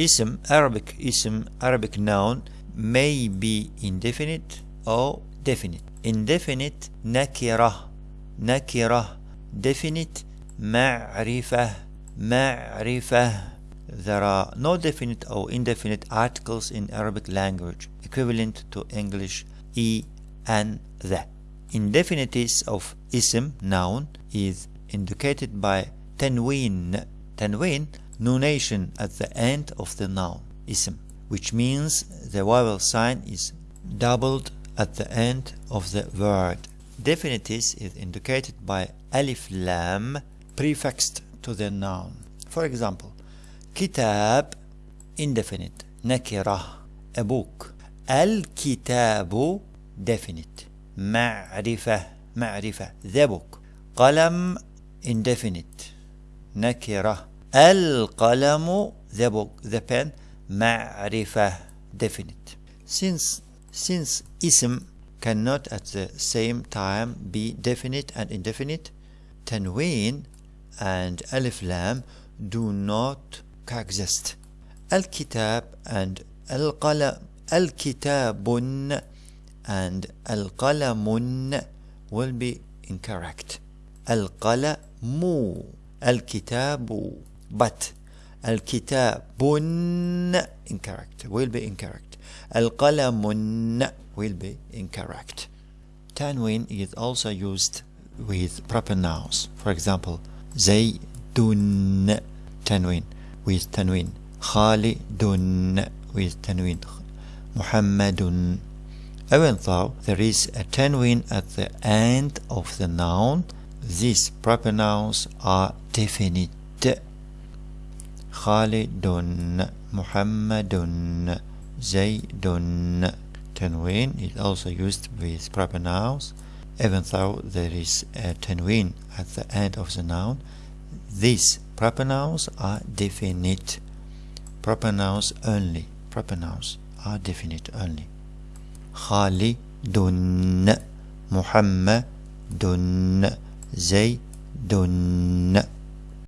ism Arabic ism Arabic noun may be indefinite or definite. Indefinite nakira nakira definite ma'rifah. Ma'rifah. There are no definite or indefinite articles in Arabic language equivalent to English e and the. Indefinities of ism noun is indicated by tanween. Tanween nunation at the end of the noun ism, which means the vowel sign is doubled at the end of the word. Definitives is indicated by alif lam prefixed to the noun. For example, kitab indefinite, nakira a book. Al-kitabu definite, ma'rifah ma'rifah the book. Qalam indefinite, nakira. القلم the book the pen معرفة definite since since ism cannot at the same time be definite and indefinite tanween and alif lam do not coexist الكتاب and القلم الكتاب and القلم will be incorrect القلم الكتاب but الكتاب incorrect will be incorrect القلم will be incorrect tanween is also used with proper nouns for example زيد tanween with tanween خالد with tanween محمد even though there is a tanween at the end of the noun these proper nouns are definite خالد محمد زيد tanween is also used with proper nouns even though there is a tanween at the end of the noun these proper nouns are definite proper nouns only proper nouns are definite only خالد محمد زيد